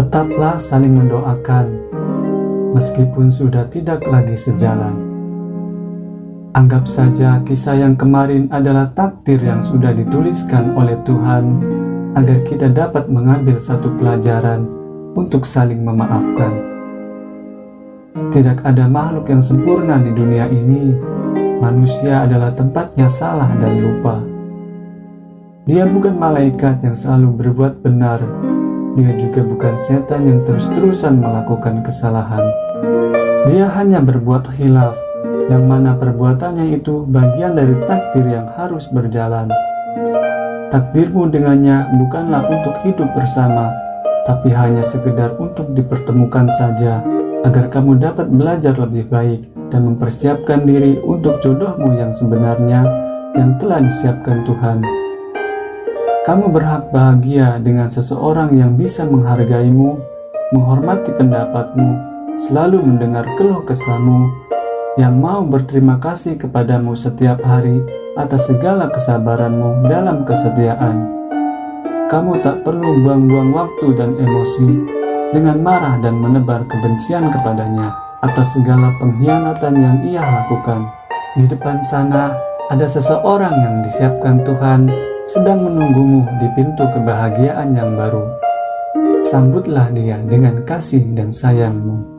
Tetaplah saling mendoakan, meskipun sudah tidak lagi sejalan. Anggap saja kisah yang kemarin adalah takdir yang sudah dituliskan oleh Tuhan agar kita dapat mengambil satu pelajaran untuk saling memaafkan. Tidak ada makhluk yang sempurna di dunia ini. Manusia adalah tempatnya salah dan lupa. Dia bukan malaikat yang selalu berbuat benar, dia juga bukan setan yang terus-terusan melakukan kesalahan. Dia hanya berbuat khilaf, yang mana perbuatannya itu bagian dari takdir yang harus berjalan. Takdirmu dengannya bukanlah untuk hidup bersama, tapi hanya sekedar untuk dipertemukan saja, agar kamu dapat belajar lebih baik dan mempersiapkan diri untuk jodohmu yang sebenarnya yang telah disiapkan Tuhan. Kamu berhak bahagia dengan seseorang yang bisa menghargaimu, menghormati pendapatmu, selalu mendengar keluh kesahmu, yang mau berterima kasih kepadamu setiap hari atas segala kesabaranmu dalam kesetiaan. Kamu tak perlu buang-buang waktu dan emosi dengan marah dan menebar kebencian kepadanya atas segala pengkhianatan yang ia lakukan. Di depan sana ada seseorang yang disiapkan Tuhan sedang menunggumu di pintu kebahagiaan yang baru. Sambutlah dia dengan kasih dan sayangmu.